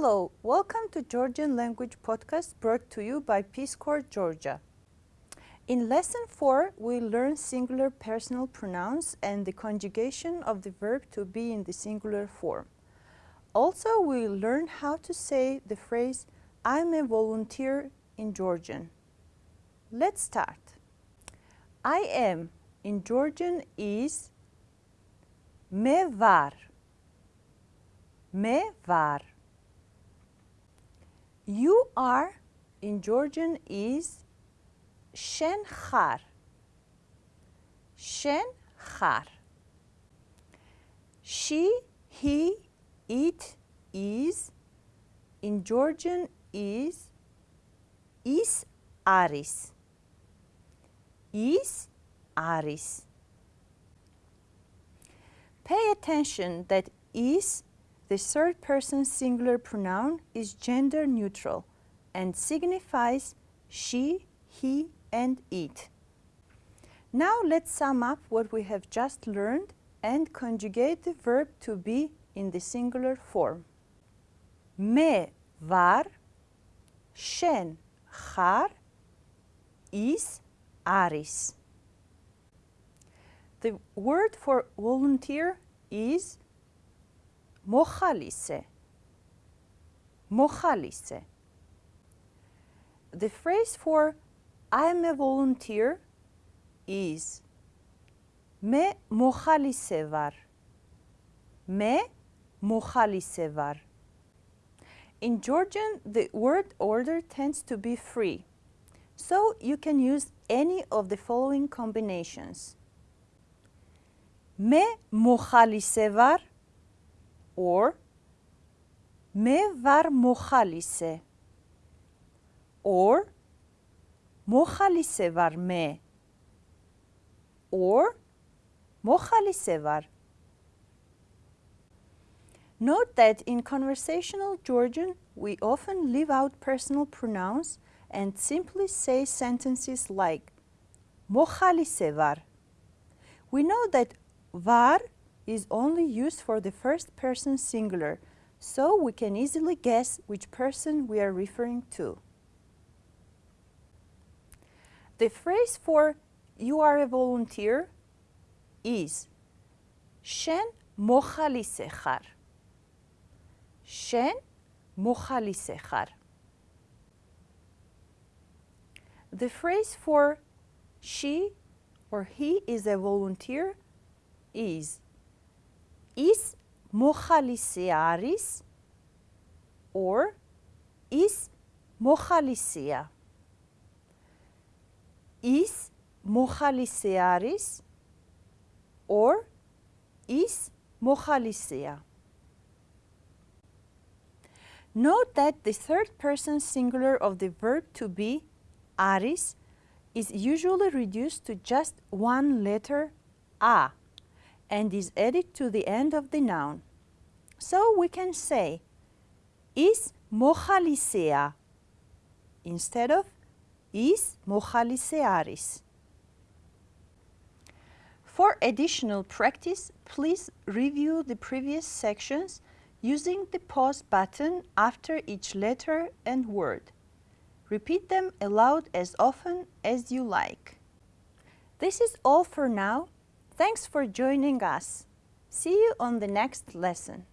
Hello, welcome to Georgian Language Podcast brought to you by Peace Corps Georgia. In Lesson 4, we learn singular personal pronouns and the conjugation of the verb to be in the singular form. Also, we learn how to say the phrase, I'm a volunteer in Georgian. Let's start. I am in Georgian is me var. Me var. You are in Georgian is shen khar. Shen khar. She, he, it is in Georgian is is aris. Is aris. Pay attention that is the third person singular pronoun is gender neutral and signifies she, he, and it. Now let's sum up what we have just learned and conjugate the verb to be in the singular form. Me var, shen khar, is aris. The word for volunteer is mochalice. Mochalice. The phrase for I'm a volunteer is me var. Me var. In Georgian, the word order tends to be free, so you can use any of the following combinations. Me var or me var mochalice or mochalice var me or mochalice var Note that in conversational Georgian, we often leave out personal pronouns and simply say sentences like mochalice var. We know that var is only used for the first person singular, so we can easily guess which person we are referring to. The phrase for you are a volunteer is Shen mochalisechar. Shen mochalisechar. The phrase for she or he is a volunteer is is მოხალისე არის or is მოხალისეა. is მოხალისე არის or is მოხალისეა. Note that the third person singular of the verb to be, aris, is usually reduced to just one letter, a, and is added to the end of the noun. So we can say, is mochalisea, instead of is mochalisearis. For additional practice, please review the previous sections using the pause button after each letter and word. Repeat them aloud as often as you like. This is all for now. Thanks for joining us. See you on the next lesson.